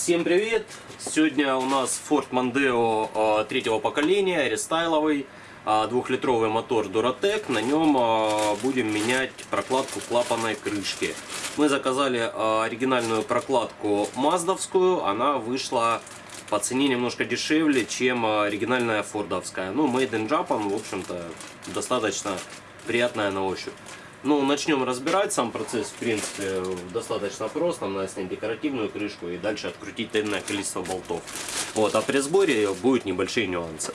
Всем привет! Сегодня у нас Ford Mondeo а, третьего поколения, рестайловый, а, двухлитровый мотор Duratec. На нем а, будем менять прокладку клапанной крышки. Мы заказали оригинальную прокладку маздовскую, она вышла по цене немножко дешевле, чем оригинальная фордовская. Ну, Made in Japan, в общем-то, достаточно приятная на ощупь. Ну, начнем разбирать. Сам процесс, в принципе, достаточно прост. Нам надо снять декоративную крышку и дальше открутить энное количество болтов. Вот, а при сборе будут небольшие нюансы.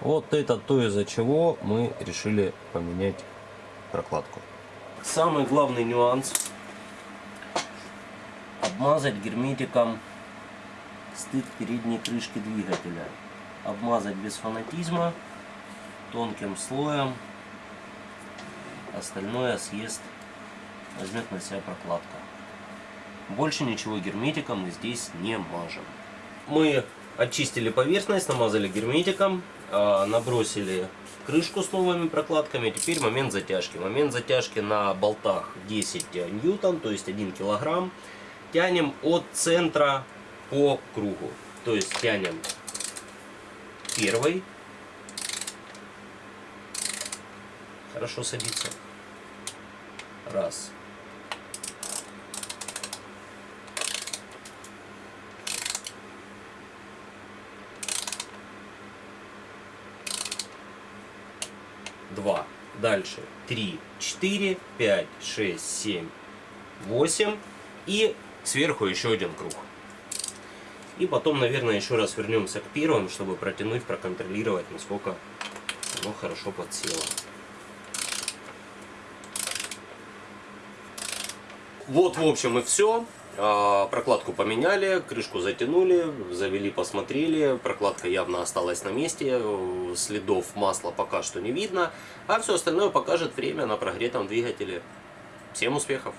Вот это то, из-за чего мы решили поменять прокладку. Самый главный нюанс обмазать герметиком стык передней крышки двигателя. Обмазать без фанатизма, тонким слоем остальное съест, возьмет на себя прокладка. Больше ничего герметиком мы здесь не мажем. Мы очистили поверхность, намазали герметиком, а, набросили крышку с новыми прокладками. Теперь момент затяжки. Момент затяжки на болтах 10 ньютон, то есть 1 килограмм. Тянем от центра по кругу. То есть тянем первый. Хорошо садится. Раз. Два. Дальше. Три, четыре, пять, шесть, семь, восемь. И сверху еще один круг. И потом, наверное, еще раз вернемся к первым, чтобы протянуть, проконтролировать, насколько оно хорошо подсело. Вот, в общем, и все. А, прокладку поменяли, крышку затянули, завели, посмотрели. Прокладка явно осталась на месте, следов масла пока что не видно. А все остальное покажет время на прогретом двигателе. Всем успехов!